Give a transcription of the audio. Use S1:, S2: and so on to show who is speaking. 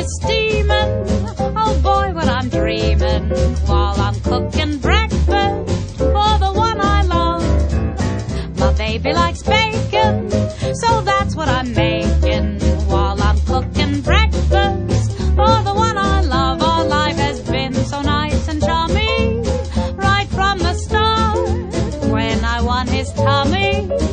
S1: is steaming. Oh boy, when I'm dreaming while I'm cooking breakfast for the one I love. My baby likes bacon, so that's what I'm making while I'm cooking breakfast for the one I love. Our life has been so nice and charming right from the start when I won his tummy.